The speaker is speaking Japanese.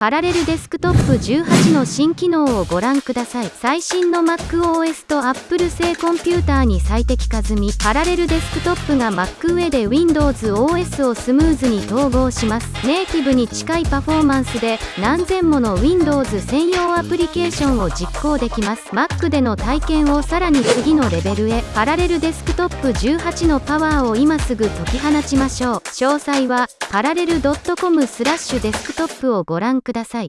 パラレルデスクトップ18の新機能をご覧ください。最新の MacOS と Apple 製コンピューターに最適化済み、パラレルデスクトップが Mac 上で Windows OS をスムーズに統合します。ネイティブに近いパフォーマンスで何千もの Windows 専用アプリケーションを実行できます。Mac での体験をさらに次のレベルへ、パラレルデスクトップ18のパワーを今すぐ解き放ちましょう。詳細は、パラレル .com スラッシュデスクトップをご覧ください。